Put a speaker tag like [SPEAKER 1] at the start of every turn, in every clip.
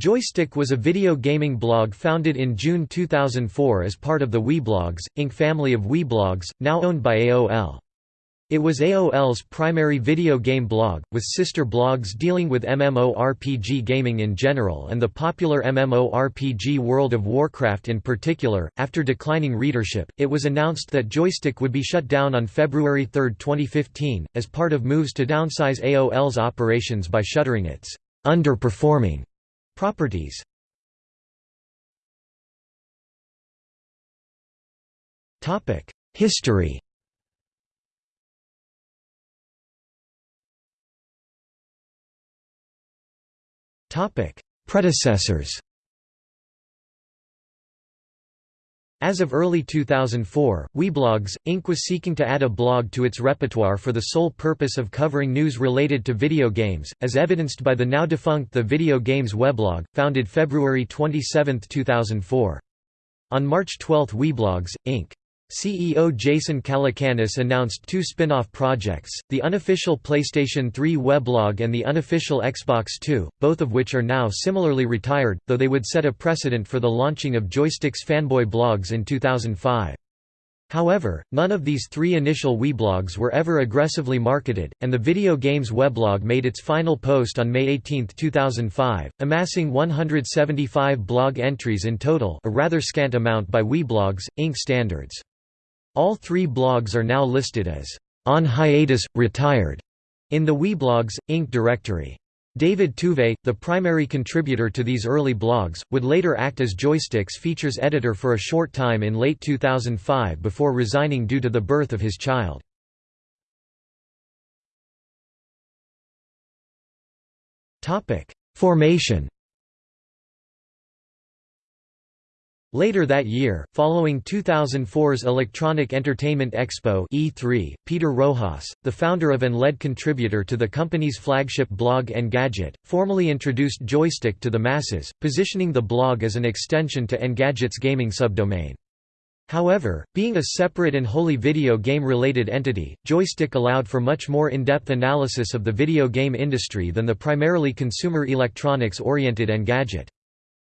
[SPEAKER 1] Joystiq was a video gaming blog founded in June 2004 as part of the Weblogs, Inc. family of Weblogs, now owned by AOL. It was AOL's primary video game blog, with sister blogs dealing with MMORPG gaming in general and the popular MMORPG World of Warcraft in particular. After declining readership, it was announced that Joystiq would be shut down on February 3, 2015, as part of moves to downsize AOL's operations by shuttering its underperforming Properties. History. Predecessors As of early 2004, Weblogs, Inc. was seeking to add a blog to its repertoire for the sole purpose of covering news related to video games, as evidenced by the now defunct The Video Games weblog, founded February 27, 2004. On March 12 Weblogs, Inc. CEO Jason Calacanis announced two spin-off projects, the unofficial PlayStation 3 weblog and the unofficial Xbox 2, both of which are now similarly retired, though they would set a precedent for the launching of Joystiq's fanboy blogs in 2005. However, none of these three initial weblogs were ever aggressively marketed, and the video games weblog made its final post on May 18, 2005, amassing 175 blog entries in total a rather scant amount by Weblogs, Inc. standards. All three blogs are now listed as on hiatus, retired in the Weblogs, Inc. directory. David Tuve, the primary contributor to these early blogs, would later act as Joystiq's features editor for a short time in late 2005 before resigning due to the birth of his child. Formation Later that year, following 2004's Electronic Entertainment Expo E3, Peter Rojas, the founder of and lead contributor to the company's flagship blog Engadget, formally introduced Joystiq to the masses, positioning the blog as an extension to Engadget's gaming subdomain. However, being a separate and wholly video game-related entity, Joystiq allowed for much more in-depth analysis of the video game industry than the primarily consumer electronics-oriented Engadget.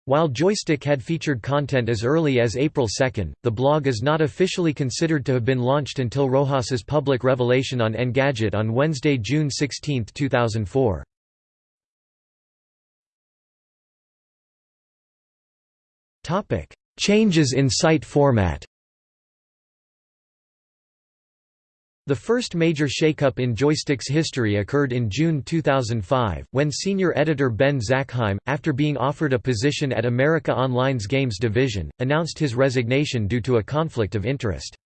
[SPEAKER 1] While Joystiq had featured content as early as April 2, the blog is not officially considered to have been launched until Rojas's public revelation on Engadget on Wednesday, June 16, 2004. Changes in site format The first major shakeup in Joystiq's history occurred in June 2005, when senior editor Ben Zackheim, after being offered a position at America Online's Games division, announced his resignation due to a conflict of interest.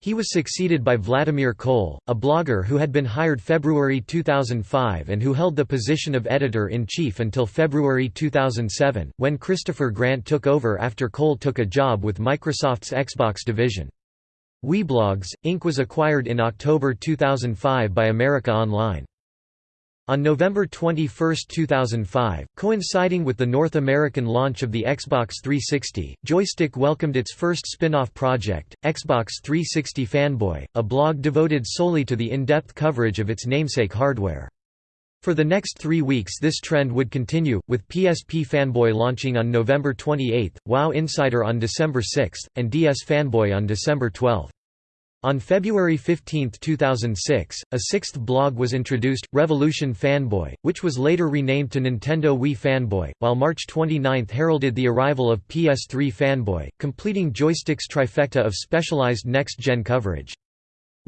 [SPEAKER 1] He was succeeded by Vladimir Cole, a blogger who had been hired February 2005 and who held the position of editor-in-chief until February 2007, when Christopher Grant took over after Cole took a job with Microsoft's Xbox division. Weblogs, Inc. was acquired in October 2005 by America Online. On November 21, 2005, coinciding with the North American launch of the Xbox 360, Joystiq welcomed its first spin-off project, Xbox 360 Fanboy, a blog devoted solely to the in-depth coverage of its namesake hardware. For the next three weeks this trend would continue, with PSP Fanboy launching on November 28, WoW Insider on December 6, and DS Fanboy on December 12. On February 15, 2006, a sixth blog was introduced, Revolution Fanboy, which was later renamed to Nintendo Wii Fanboy, while March 29 heralded the arrival of PS3 Fanboy, completing Joystiq's trifecta of specialized next-gen coverage.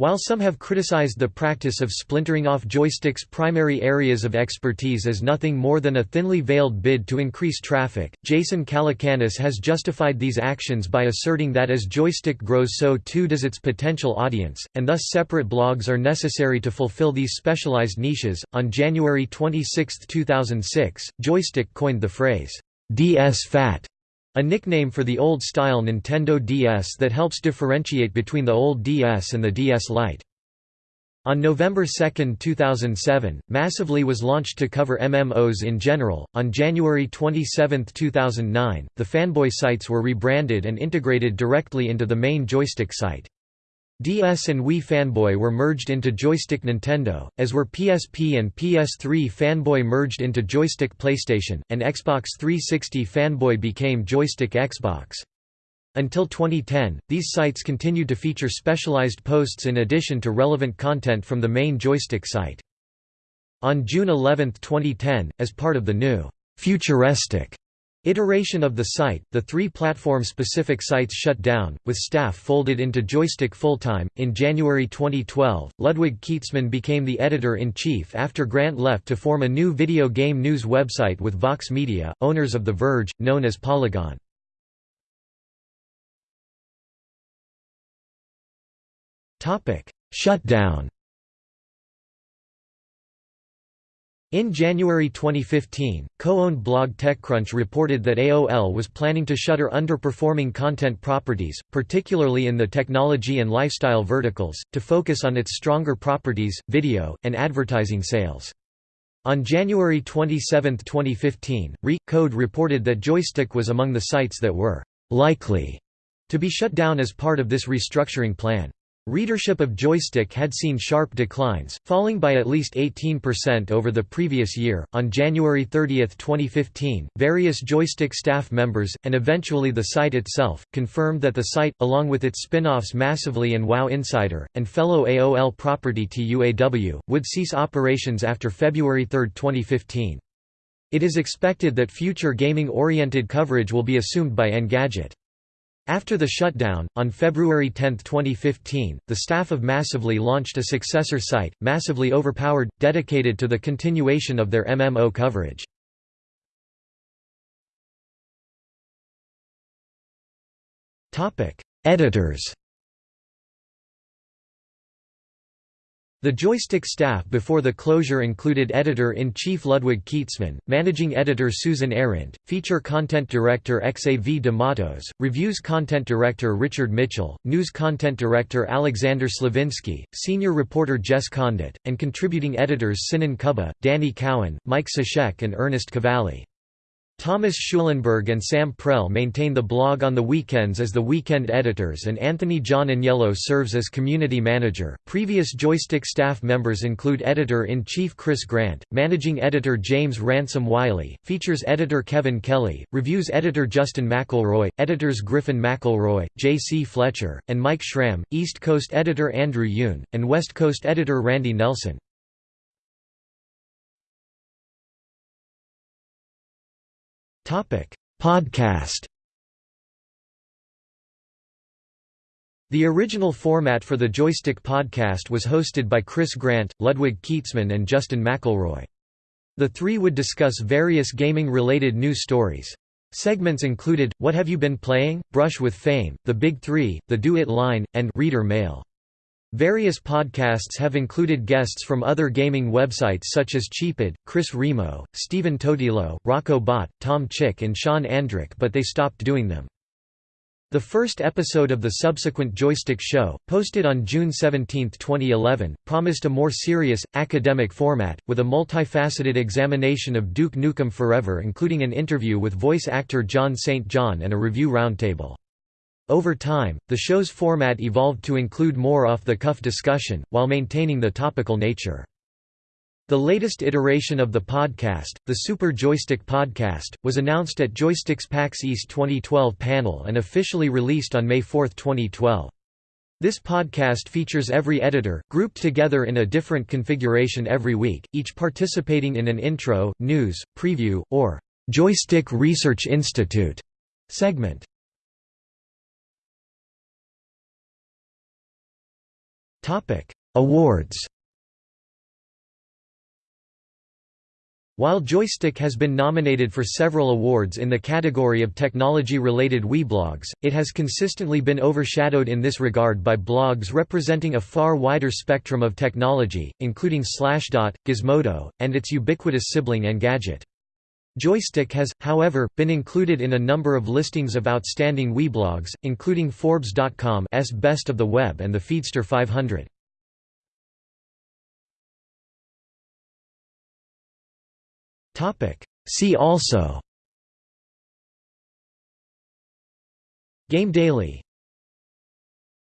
[SPEAKER 1] While some have criticized the practice of splintering off Joystiq's primary areas of expertise as nothing more than a thinly veiled bid to increase traffic, Jason Calacanis has justified these actions by asserting that as Joystiq grows so too does its potential audience, and thus separate blogs are necessary to fulfill these specialized niches. On January 26, 2006, Joystiq coined the phrase, DS Fat a nickname for the old-style Nintendo DS that helps differentiate between the old DS and the DS Lite. On November 2, 2007, Massively was launched to cover MMOs in general. On January 27, 2009, the fanboy sites were rebranded and integrated directly into the main Joystiq site. DS and Wii Fanboy were merged into Joystiq Nintendo, as were PSP and PS3 Fanboy merged into Joystiq PlayStation, and Xbox 360 Fanboy became Joystiq Xbox. Until 2010, these sites continued to feature specialized posts in addition to relevant content from the main Joystiq site. On June 11, 2010, as part of the new futuristic Iteration of the site, the three platform-specific sites shut down, with staff folded into Joystiq full-time. In January 2012, Ludwig Kietzmann became the editor-in-chief after Grant left to form a new video game news website with Vox Media, owners of The Verge, known as Polygon. Shutdown In January 2015, co-owned blog TechCrunch reported that AOL was planning to shutter underperforming content properties, particularly in the technology and lifestyle verticals, to focus on its stronger properties, video, and advertising sales. On January 27, 2015, Re-Code reported that Joystiq was among the sites that were «likely» to be shut down as part of this restructuring plan. Readership of Joystiq had seen sharp declines, falling by at least 18% over the previous year. On January 30, 2015, various Joystiq staff members, and eventually the site itself, confirmed that the site, along with its spin offs Massively and WoW Insider, and fellow AOL property TUAW, would cease operations after February 3, 2015. It is expected that future gaming oriented coverage will be assumed by Engadget. After the shutdown, on February 10, 2015, the staff of Massively launched a successor site, Massively Overpowered, dedicated to the continuation of their MMO coverage. Editors The Joystiq staff before the closure included editor-in-chief Ludwig Kietzmann, managing editor Susan Arendt, feature content director Xav de Matos, reviews content director Richard Mitchell, news content director Alexander Sliwinski, senior reporter Jess Condit, and contributing editors Sinan Kubba, Danny Cowan, Mike Suszek and Ernest Cavalli. Thomas Schulenberg and Sam Prell maintain the blog on the weekends as the weekend editors, and Anthony John Agnello serves as community manager. Previous Joystiq staff members include editor in chief Chris Grant, managing editor James Ransom Wiley, features editor Kevin Kelly, reviews editor Justin McElroy, editors Griffin McElroy, J. C. Fletcher, and Mike Schramm, East Coast editor Andrew Yoon, and West Coast editor Randy Nelson. Podcast The original format for the Joystiq podcast was hosted by Chris Grant, Ludwig Kietzmann and Justin McElroy. The three would discuss various gaming-related news stories. Segments included, What Have You Been Playing?, Brush with Fame, The Big Three, The Do It Line, and Reader Mail. Various podcasts have included guests from other gaming websites such as Cheapid, Chris Remo, Stephen Totilo, Rocco Bot, Tom Chick and Sean Andrick but they stopped doing them. The first episode of the subsequent Joystiq Show, posted on June 17, 2011, promised a more serious, academic format, with a multifaceted examination of Duke Nukem Forever including an interview with voice actor John St. John and a review roundtable. Over time, the show's format evolved to include more off-the-cuff discussion, while maintaining the topical nature. The latest iteration of the podcast, the Super Joystiq Podcast, was announced at Joystiq's PAX East 2012 panel and officially released on May 4, 2012. This podcast features every editor, grouped together in a different configuration every week, each participating in an intro, news, preview, or Joystiq Research Institute segment. Awards While Joystiq has been nominated for several awards in the category of technology-related weblogs, it has consistently been overshadowed in this regard by blogs representing a far wider spectrum of technology, including Slashdot, Gizmodo, and its ubiquitous sibling Engadget. Joystiq has, however, been included in a number of listings of outstanding weblogs, including Forbes.com's Best of the Web and the Feedster 500. See also. Game Daily